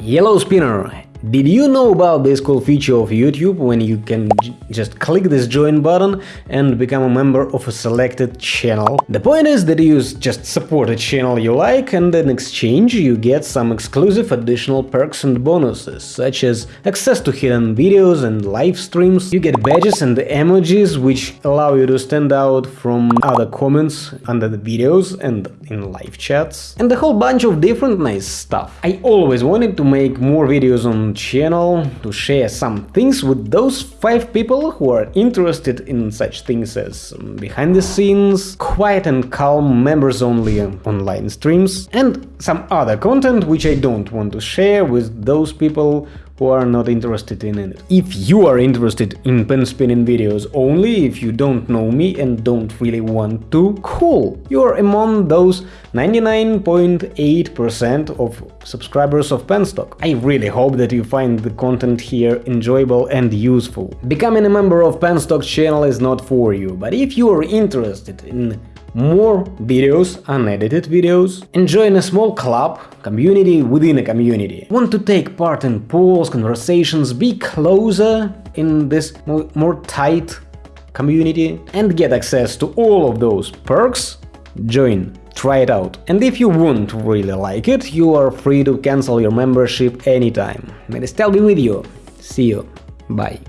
Yellow Spinner did you know about this cool feature of YouTube when you can just click this join button and become a member of a selected channel? The point is that you just support a channel you like and in exchange you get some exclusive additional perks and bonuses, such as access to hidden videos and live streams, you get badges and emojis which allow you to stand out from other comments under the videos and in live chats, and a whole bunch of different nice stuff. I always wanted to make more videos on channel to share some things with those 5 people who are interested in such things as um, behind the scenes, quiet and calm members only online streams, and some other content which I don't want to share with those people who are not interested in it. If you are interested in pen spinning videos only, if you don't know me and don't really want to, cool! You are among those 99.8% of subscribers of Penstock. I really hope that you find the content here enjoyable and useful. Becoming a member of Penstock channel is not for you, but if you are interested in more videos, unedited videos, and join a small club, community within a community. Want to take part in polls, conversations, be closer in this more, more tight community and get access to all of those perks? Join try it out. And if you won't really like it, you are free to cancel your membership anytime. May the style be with you. See you. Bye.